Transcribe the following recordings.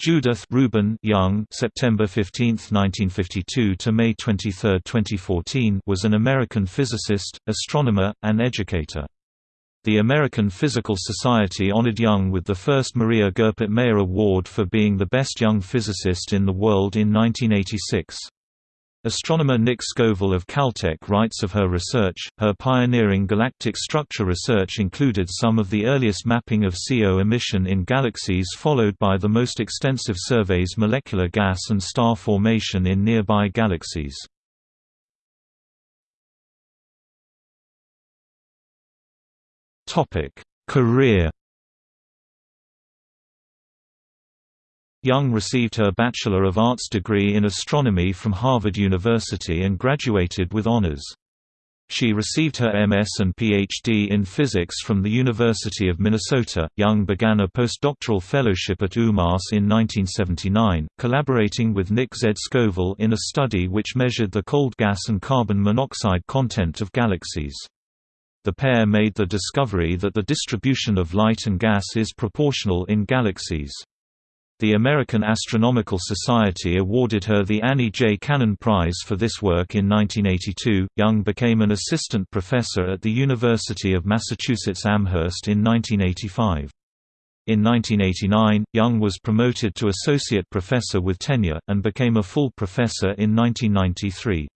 Judith Rubin Young September 15, 1952 to May 23, 2014 was an American physicist, astronomer, and educator. The American Physical Society honored Young with the first Maria Goeppert Mayer Award for being the best young physicist in the world in 1986. Astronomer Nick Scoville of Caltech writes of her research, her pioneering galactic structure research included some of the earliest mapping of CO emission in galaxies followed by the most extensive surveys molecular gas and star formation in nearby galaxies. Career Young received her Bachelor of Arts degree in astronomy from Harvard University and graduated with honors. She received her MS and PhD in physics from the University of Minnesota. Young began a postdoctoral fellowship at UMass in 1979, collaborating with Nick Z. Scoville in a study which measured the cold gas and carbon monoxide content of galaxies. The pair made the discovery that the distribution of light and gas is proportional in galaxies. The American Astronomical Society awarded her the Annie J. Cannon Prize for this work in 1982. Young became an assistant professor at the University of Massachusetts Amherst in 1985. In 1989, Young was promoted to associate professor with tenure, and became a full professor in 1993.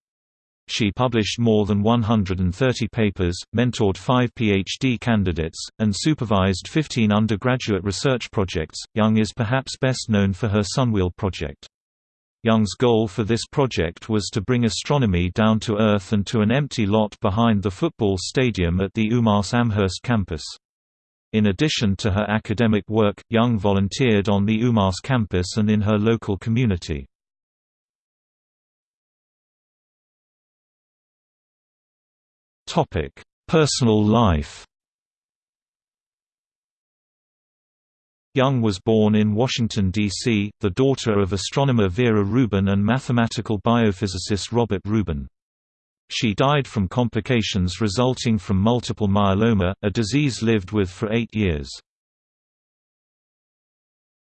She published more than 130 papers, mentored five PhD candidates, and supervised 15 undergraduate research projects. Young is perhaps best known for her Sunwheel project. Young's goal for this project was to bring astronomy down to Earth and to an empty lot behind the football stadium at the UMass Amherst campus. In addition to her academic work, Young volunteered on the UMass campus and in her local community. Topic: Personal life. Young was born in Washington, D.C., the daughter of astronomer Vera Rubin and mathematical biophysicist Robert Rubin. She died from complications resulting from multiple myeloma, a disease lived with for eight years.